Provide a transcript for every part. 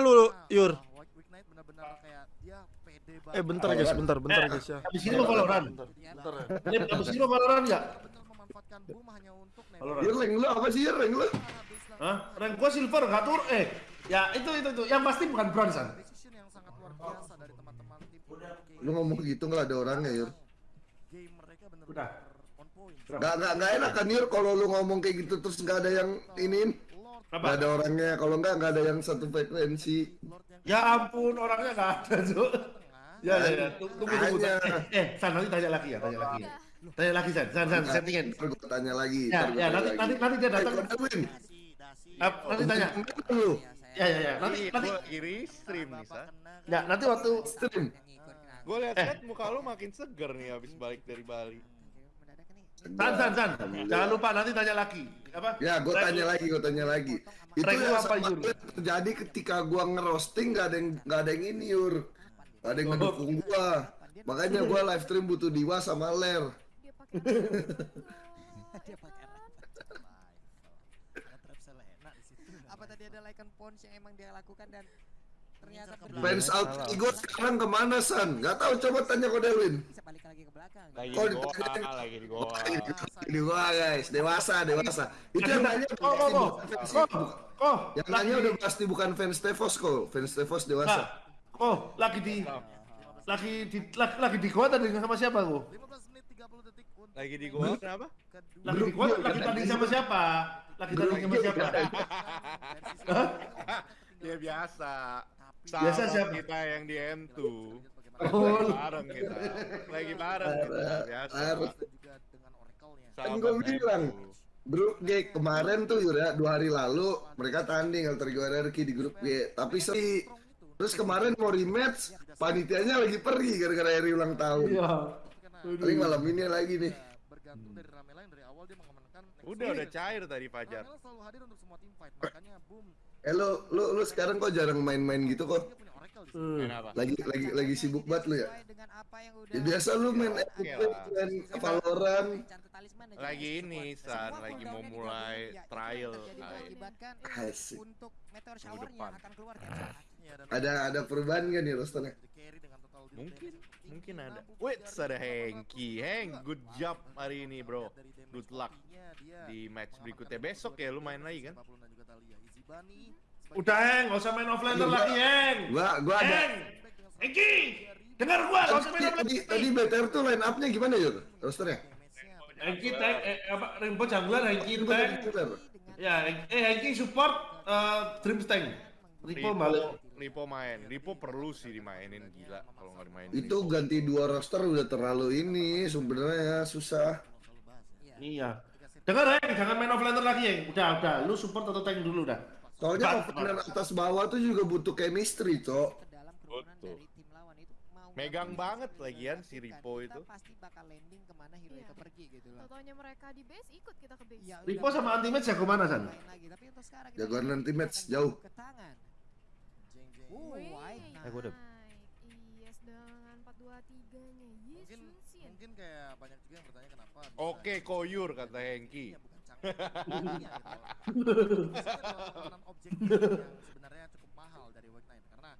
lu Yur. Benar-benar kayak dia pede banget. Eh bentar guys, bentar, bentar guys ya. Abis ini mau Valorant. Bentar ya. Ini mau Valorant? Benar memanfaatkan boom hanya untuk. Valorant. Yur, rank lu apa sih, Yur, rank lu? Hah? Rank gua silver nggak tur eh. Ya itu itu itu. Yang pasti bukan bronze kan. Yang sangat luar biasa dari teman-teman tim Udah. Lu ngomong gitu nggak ada orangnya, Yur. Game mereka Udah. on point. Nggak, nggak, nggak enak kan, Yur, kalau lu ngomong kayak gitu terus nggak ada yang iniin. Lord, Nggak Apa? ada orangnya, kalau nggak, nggak ada yang satu frekuensi. Ya ampun orangnya nggak ada Cuk. Ya ya ya. Tunggu tunggu. tunggu. Eh, eh, San nanti tanya lagi ya, tanya lagi. ya. Tanya lagi San, San, San, settingin. Ntar gua tanya lagi. Ya, ya, tanya nanti lagi. nanti nanti dia Eh, datang. Ah, Nanti tanya. Ya ya ya. Nanti nanti. Gue kiri stream nih, Sa. Ya, nanti waktu stream. Gue liat-liat muka lu makin seger nih abis balik dari Bali. San, San, San. Jangan lupa nanti tanya lagi. Apa? Ya, gue tanya lagi, gue tanya lagi. Itu yang apa, Yur? terjadi ketika gua ngerosting nggak ada yang nggak ada yang ini Yur, nggak ada yang ngedukung gua. Makanya gua live stream butuh Diwa sama Ler. Dia pakai Dia pakai Ada trap Selena di situ. apa tadi ada like pons yang emang dia lakukan dan ternyata Fans out Igo sekarang ke mana San? Gak tahu coba tanya Kodelwin. bisa balik lagi ke belakang Lagi Oh, di goa, lagi di goa. Ini gua guys, dewasa, dewasa. Itu yang nanya Oh, oh, oh. pasti Oh, bukan- oh. yang nanya udah pasti bukan fans Tevos kok, fans Tevos dewasa. oh, lagi di lagi di lagi, lagi di gua tadi sama siapa gua? 15 menit 30 detik untuk Lagi di goa kenapa? kedua Lagi di gua lagi tanding sama siapa? Lagi tanding sama siapa? Ya biasa. Biasa Sahabat siapa? kita yang di M2. Oh. Lagi bareng kita. Lagi bareng kita. Biasa. Oracle-nya. Kan gua bilang, M2. Grup G kemarin tuh ya, dua hari lalu mereka tanding Alter Ego RRQ di grup G. Tapi seri. Terus kemarin mau rematch, panitianya lagi pergi gara-gara Eri ulang tahun. Iya. Paling malam ini lagi nih. Bergantung dari Ramela yang dari awal dia next Udah udah cair tadi Fajar. Ramela selalu hadir untuk semua team fight, makanya boom. Eh lu, lu, lu sekarang kok jarang main-main gitu kok? Hmm. Lagi lagi lagi sibuk banget lu ya? Sesuai dengan apa yang udah Ya biasa lu main lah. main Valorant. Dan Lagi ini. San, lagi mau mulai ya, trial. Asik. untuk meteor Minggu showernya depan. akan keluar kan Ya, dan Ada ada perubahan kan nih rosternya? Mungkin, mungkin ada. 63 Wait, ada Hengki. Heng, good job hari ini bro. Good luck dia di match berikutnya. Besok ya lu main lagi kan? 50 dan juga Talia. Easy Bunny sebagai Udah, Heng, nggak usah main offlaner Iya, lagi, Heng. Gua gua ada. Hengki, dengar gua, nggak usah main Tadi, offlaner. tadi, BTR tuh line up-nya gimana Yur? Rosternya? Hengki tank, eh, apa, Rimbo jungler, Hengki Coba tank. Ya, eh Hengki support eh, Dream Tank. Ripo balik. Ripo main. Ripo perlu sih dimainin gila kalau nggak dimainin. Itu Ripo. ganti dua roster udah terlalu ini sebenarnya susah. Iya. Dengar, Heng, jangan main offlaner lagi, Heng. Udah, udah, lu support atau tank dulu dah. Soalnya opener atas bawah tuh juga butuh chemistry, Cok. Betul. dari tim lawan itu mau Megang banget lagian si Ripo itu. pasti bakal landing ke mana hero itu pergi gitu loh Totonya mereka di base ikut kita ke base. Iya, Ripo sama Ultimate jago mana, San? main lagi tapi untuk sekarang kita Jagoan Ultimate akan jauh. ke tangan Wih, Eh, gua udah-. Yes dengan 423-nya. Yes, Mungkin. Mungkin kayak banyak juga yang bertanya kenapa Oke, koyur kata Hengki. Iya, bukan cangkang. Iya, gitu. Objektif yang sebenarnya cukup mahal dari White Knight karena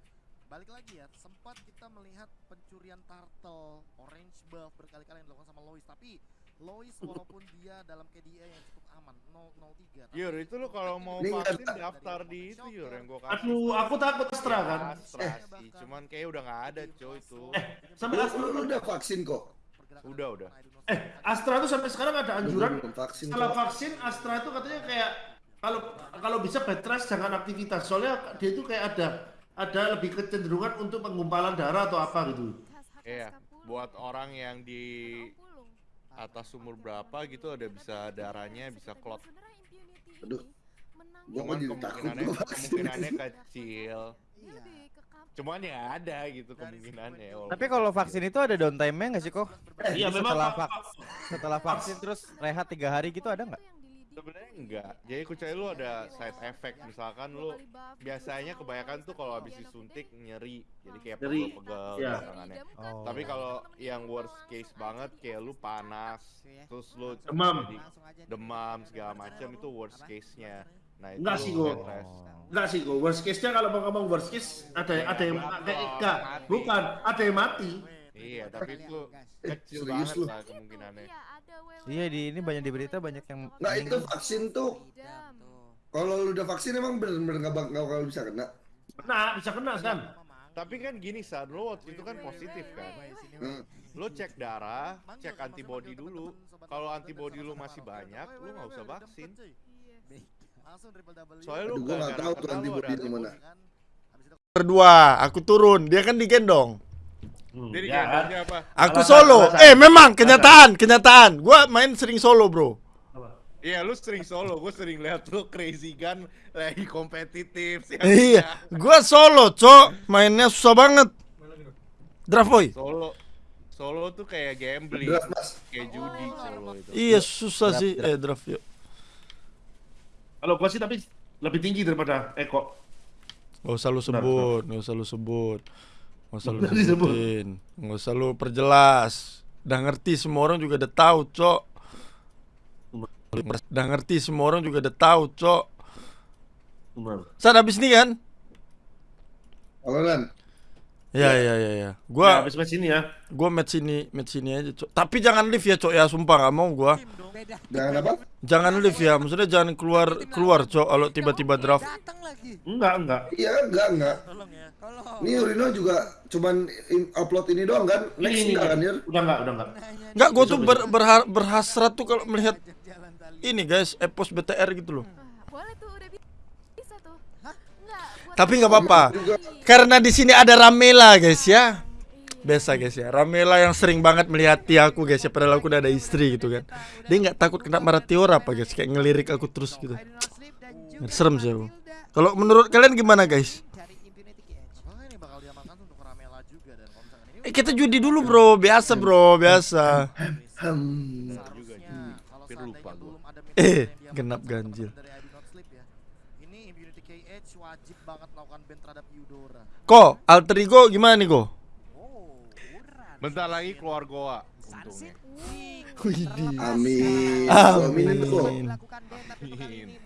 balik lagi ya sempat kita melihat pencurian turtle orange buff berkali-kali yang dilakukan sama Lois tapi Lois walaupun dia dalam KDA yang cukup aman 003 tapi Yur, itu lu kalau mau vaksin daftar di itu Yur yang gua kasih. Aduh, aku takut Astra kan. Astra sih, cuman kayak udah nggak ada coy itu. Sama Lu, Astra. lu, lu udah vaksin kok. Udah, udah. Eh, Astra tuh sampai sekarang ada anjuran Belum vaksin, setelah vaksin Astra itu katanya kayak kalau kalau bisa bed rest jangan aktivitas soalnya dia itu kayak ada ada lebih kecenderungan untuk penggumpalan darah atau apa gitu. Iya, SK10. buat orang yang di atas umur berapa gitu ada bisa darahnya bisa klot. Aduh. Cuman kemungkinannya kemungkinannya kecil. iya. Cuman ya ada gitu kemungkinannya. Tapi kalau vaksin itu ada downtime-nya nggak sih kok? Iya memang setelah vak- setelah vaksin terus rehat tiga hari gitu ada nggak? Sebenarnya enggak. Jadi kucai lu ada side effect misalkan lu biasanya kebanyakan tuh kalau habis disuntik nyeri. Jadi kayak pegel-pegel Iya. tangannya. Oh. Tapi kalau yang worst case banget kayak lu panas, terus lu Demam. demam segala macam itu worst case-nya. Nah, Enggak sih. Petres. Enggak sih kok. Worst case-nya kalau mau ngomong worst case ada ada yang kayak enggak, bukan, ada yang mati. Iya, tapi itu kecil serius banget lu. lah kemungkinannya. Iya, ada. Iya di ini banyak di berita banyak yang Nah itu vaksin tuh kalau lu udah vaksin emang bener-bener nggak nggak bakal bisa kena. Kena, bisa kena kan? Tapi kan gini saat lo waktu itu kan positif kan. Hmm. Lo cek darah, cek antibody dulu. Kalau antibody lo masih banyak, lo nggak usah vaksin. Langsung triple W. Soalnya gua nggak gara-gara tahu tuh antibody ada itu mana. Habis itu Berdua, aku turun. Dia kan digendong. Jadi Ya, gendongnya apa? Aku Alasan, solo. alasan. Eh, memang kenyataan, kenyataan. Gua main sering solo, Bro. Iya, lu sering solo. Gue sering lihat lo crazy gun lagi kompetitif. Iya, gua solo, Cok. Mainnya susah banget. Draft boy. Solo. Solo tuh kayak gambling, Draft, Mas. kayak judi solo itu. Iya, susah sih. Eh, draft yuk. Kalau gua sih tapi lebih tinggi daripada Eko. Gak usah lu sebut, gak usah lu sebut. Gak usah lu sebutin. Gak usah lu perjelas. Udah ngerti semua orang juga udah tahu, Cok. Udah ngerti semua orang juga udah tahu, Cok. Saat habis ini kan? Ya, ya, ya, ya. Ya, Gua habis match ini ya. gua match ini, match ini aja, Cok. Tapi jangan live ya, Cok ya, sumpah gak mau gua. Jangan apa? Jangan live ya, maksudnya jangan keluar keluar, Cok, kalau tiba-tiba draft. Datang lagi. Enggak, enggak. Iya enggak enggak. tolong ya. Kalau Ini Urino juga cuman in- upload ini doang kan? Next Ini, ini, enggak kan? Udah enggak, udah enggak. Enggak, gua tuh ber- berha- berhasrat tuh kalau melihat ini guys, epos BTR gitu loh. Ah, boleh tuh udah bi- bisa tuh. Enggak, buat Tapi nggak apa-apa. Karena di sini ada Ramela guys ya. Biasa guys ya. Ramela yang sering banget melihati aku guys ya. Padahal aku udah ada istri gitu kan. Dia nggak takut kena marah Tiora apa guys. Kayak ngelirik aku terus gitu. Serem sih aku. Kalau menurut kalian gimana guys? Eh kita judi dulu bro. Biasa bro. Biasa. Hmm. seharusnya kalau Hampir KH wajib banget melakukan ban terhadap Eudora. Kok alter ego gimana nih kok? Oh, Uran. Bentar lagi keluar goa. Untungnya. Widih. Amin. Amin. Kali ini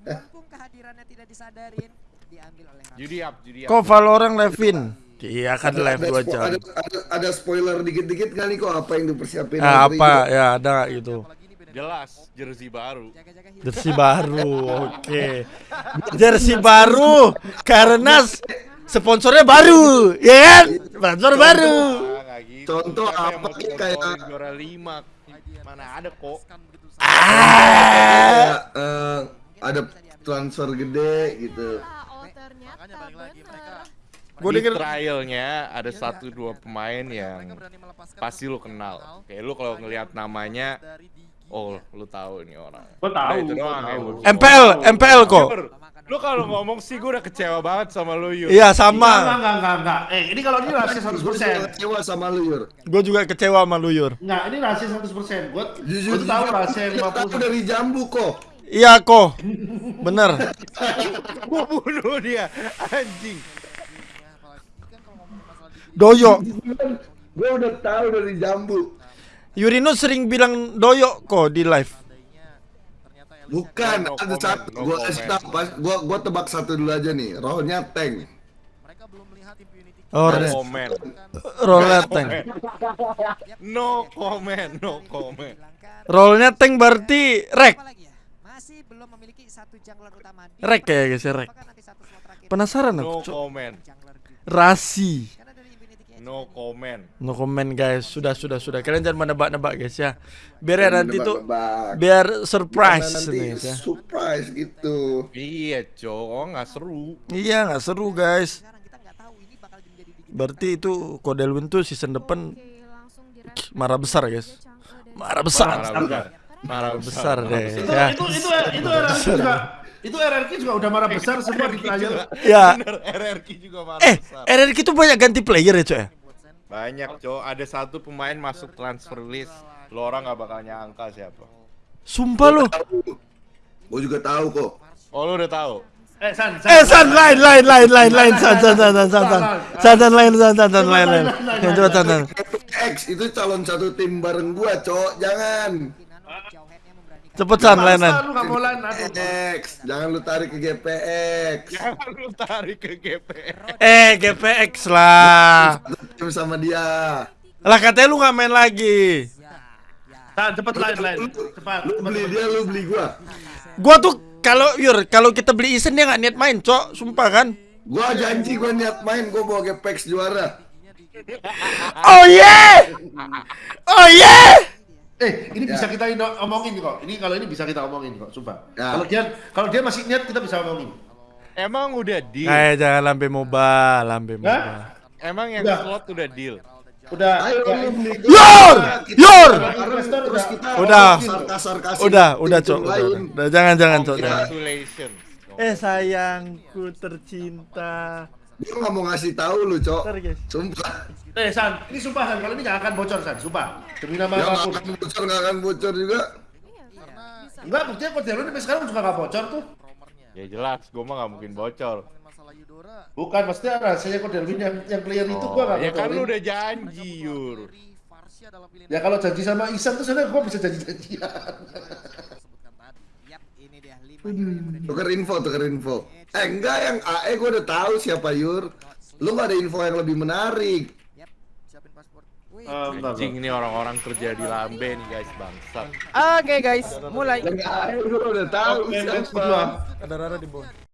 mumpung kehadirannya tidak disadarin, diambil oleh. Judi up, judi up. Kok Valorant Levin? Iya kan live Ada, dua jam. ada, ada, ada spoiler dikit-dikit nih kok apa yang dipersiapin? Ah, Alter apa ya ada gitu. Jelas, jersey baru. Jersey baru, oke. Okay. Jersey baru karena sponsornya baru, ya kan? Sponsor baru. Ah, gitu. Contoh apa kayak juara lima? Mana ada kok? Ah, eh, ada transfer gede gitu. Boleh ternyata gue trialnya ada satu dua pemain yang pasti lo kenal kayak lo kalau ngelihat namanya oh lu tahu ini orang. Gua tahu, Udah, itu gua doang tahu. gua- MPL, MPL kok. Lu kalau ngomong sih gue udah kecewa banget sama lu Yur. Iya sama. enggak, enggak, enggak, enggak. Eh, ini kalau ini rahasia Gue 100%. juga kecewa sama lu Yur. Gue juga kecewa sama lu Yur. Enggak, ini rahasia 100%. Gua Jujur, gua tuh tahu aku tahu 50%. dari jambu kok. Iya kok, bener. Gua bunuh dia, anjing. Ya, apalagi kan kalau ngomong masalah Digi Doyo. Gue udah tahu dari jambu. Yurino sering bilang doyo kok di live. Bukan, No ada comment, satu. no Gue kasih tahu. Gua gua tebak satu dulu aja nih. Rohnya tank. mereka belum melihat Impunity Oh, No comment, rollnya tank. no comment, no comment. Rollnya tank berarti rek. Ya? Masih belum memiliki satu jungler utama Rek ya guys ya rek. Penasaran No aku, Cok. comment? Rasi. Karena dari Infinity Edge no comment. No comment guys. Sudah sudah sudah. Kalian jangan menebak-nebak guys ya. Biar ya nanti tuh biar Karena surprise nanti nih guys ya. surprise gitu. Iya, cowok oh, nggak seru. Iya nggak seru guys. sekarang kita nggak tahu ini bakal menjadi di Berarti itu Kodelwin tuh season depan marah besar guys. Eh, dari- Marah besar. Marah besar. Marah Besar deh. Itu, Ya. itu, itu, itu RRQ juga. Itu RRQ juga udah marah besar semua di trial. Ya. Bener, RRQ juga marah Eh, besar. RRQ tuh banyak ganti player ya, Cok ya? Banyak, cowok. Ada satu pemain masuk transfer list. Lo orang nggak bakal nyangka siapa. Sumpah lo. Gue juga tahu kok. Oh, lo udah tahu? Eh, San, Eh, san lain lain lain lain lain san san san san san san san san lain san san san lain lain. Coba san san. X itu calon satu tim bareng gua, cok. Jangan. Kemungkinan untuk jauh headnya memberanikan Cepet San layanan. Lu mau. GPX, jangan lu tarik ke GPX. Jangan lu tarik ke GP. Eh, GPX lah. Tim sama dia. Lah katanya lu nggak main lagi. San, cepet lain lain. Cepat. Lu beli dia, lu beli gua. Gua tuh kalau Yur, kalau kita beli Isen dia nggak niat main, Cok. Sumpah kan. Gua janji gua niat main, gua bawa GPX juara. Oh yeah! Oh yeah! Eh, ini Ya. bisa kita omongin kok. Ini kalau ini bisa kita omongin kok, sumpah. Ya. Kalau dia kalau dia masih niat kita bisa omongin. Emang udah deal. Eh, jangan lambe moba, lambe moba. Hah? Emang yang Udah. slot udah deal. Udah. Ayo ya, Yor! Yor! Terus udah. kita Udah. sarkas-sarkasin Udah, udah, Cok. Udah, jangan jangan, Cok. Congratulations. Eh, sayangku tercinta. Gua nggak mau ngasih tahu lu, Cok. Sumpah. Eh, San, ini sumpah San, kalau ini nggak akan bocor San, sumpah. Demi nama Ya nggak apa pun. akan bocor, nggak akan bocor juga. Enggak, buktinya kode lu sampai sekarang juga nggak bocor tuh. Ya jelas, gua mah nggak mungkin bocor. Bukan, maksudnya rahasianya kode Elvin yang yang clear itu gua nggak ya kan bocorin. lu udah janji, Yur. Ya kalau janji sama Isan tuh sebenarnya gua bisa janji-janjian. Tuker info, tuker info. Eh enggak, yang AE gua udah tahu siapa Yur. Lu nggak ada info yang lebih menarik. Eh, enggak, Anjing ini orang-orang kerja di Lambe nih guys, bangsat. Oke guys, mulai. Udah tahu siapa. Ada Rara di bawah.